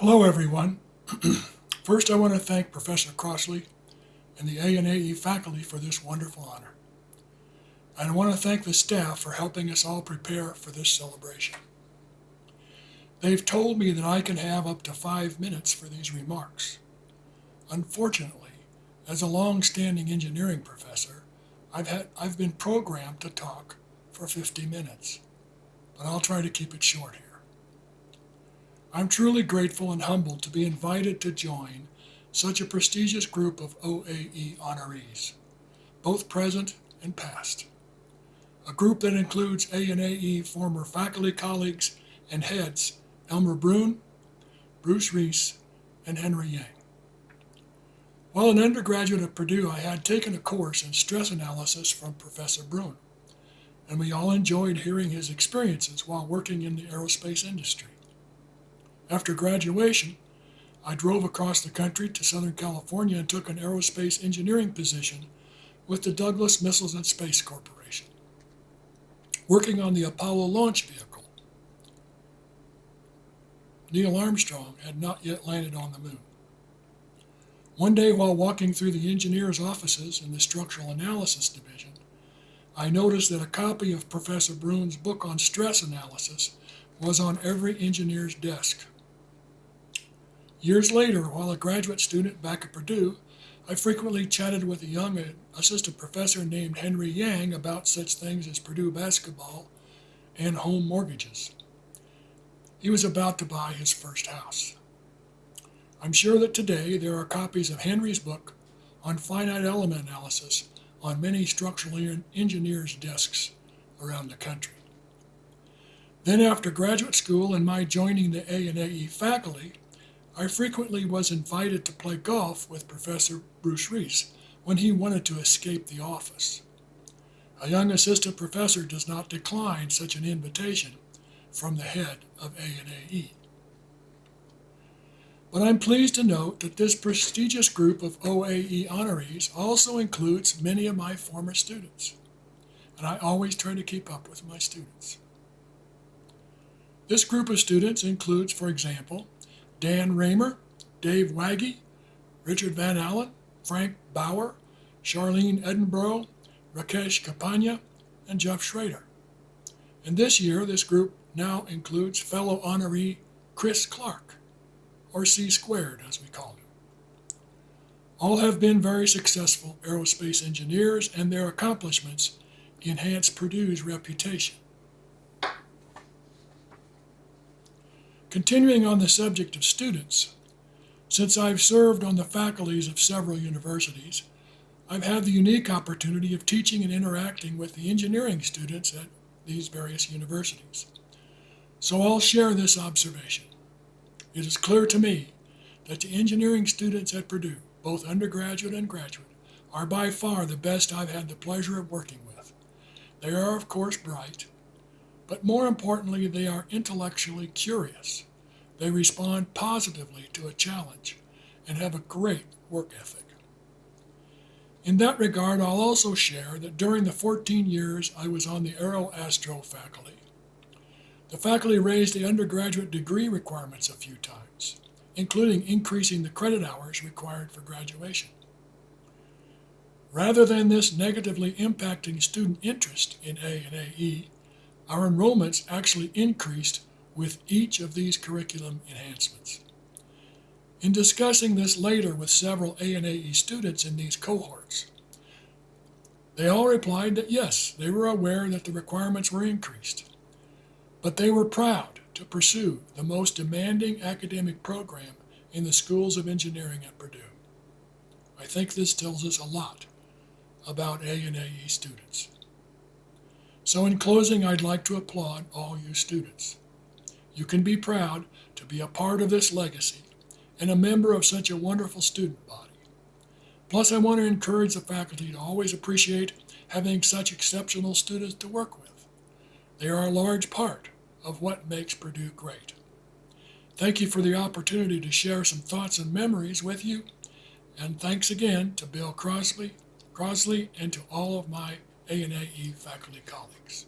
Hello, everyone. First, I want to thank Professor Crossley and the ANAE faculty for this wonderful honor. And I want to thank the staff for helping us all prepare for this celebration. They've told me that I can have up to five minutes for these remarks. Unfortunately, as a long-standing engineering professor, I've, had, I've been programmed to talk for 50 minutes, but I'll try to keep it short here. I'm truly grateful and humbled to be invited to join such a prestigious group of OAE honorees, both present and past. A group that includes ANAE former faculty colleagues and heads Elmer Bruhn, Bruce Reese, and Henry Yang. While an undergraduate at Purdue, I had taken a course in stress analysis from Professor Bruhn, and we all enjoyed hearing his experiences while working in the aerospace industry. After graduation, I drove across the country to Southern California and took an aerospace engineering position with the Douglas Missiles and Space Corporation, working on the Apollo launch vehicle. Neil Armstrong had not yet landed on the moon. One day, while walking through the engineer's offices in the Structural Analysis Division, I noticed that a copy of Professor Bruhn's book on stress analysis was on every engineer's desk. Years later, while a graduate student back at Purdue, I frequently chatted with a young assistant professor named Henry Yang about such things as Purdue basketball and home mortgages. He was about to buy his first house. I'm sure that today there are copies of Henry's book on finite element analysis on many structural engineers' desks around the country. Then after graduate school and my joining the ANAE faculty, I frequently was invited to play golf with Professor Bruce Reese when he wanted to escape the office. A young assistant professor does not decline such an invitation from the head of ANAE. But I'm pleased to note that this prestigious group of OAE honorees also includes many of my former students, and I always try to keep up with my students. This group of students includes, for example, Dan Raymer, Dave Waggy, Richard Van Allen, Frank Bauer, Charlene Edinburgh, Rakesh Kapania, and Jeff Schrader. And this year, this group now includes fellow honoree Chris Clark, or C squared as we call him. All have been very successful aerospace engineers, and their accomplishments enhance Purdue's reputation. Continuing on the subject of students, since I've served on the faculties of several universities, I've had the unique opportunity of teaching and interacting with the engineering students at these various universities. So I'll share this observation. It is clear to me that the engineering students at Purdue, both undergraduate and graduate, are by far the best I've had the pleasure of working with. They are, of course, bright, but more importantly, they are intellectually curious. They respond positively to a challenge and have a great work ethic. In that regard, I'll also share that during the 14 years I was on the Aero Astro faculty, the faculty raised the undergraduate degree requirements a few times, including increasing the credit hours required for graduation. Rather than this negatively impacting student interest in A and AE, our enrollments actually increased with each of these curriculum enhancements. In discussing this later with several ANAE students in these cohorts, they all replied that yes, they were aware that the requirements were increased, but they were proud to pursue the most demanding academic program in the schools of engineering at Purdue. I think this tells us a lot about ANAE students. So in closing, I'd like to applaud all you students. You can be proud to be a part of this legacy and a member of such a wonderful student body. Plus, I want to encourage the faculty to always appreciate having such exceptional students to work with. They are a large part of what makes Purdue great. Thank you for the opportunity to share some thoughts and memories with you, and thanks again to Bill Crossley, Crossley and to all of my ANAE faculty colleagues.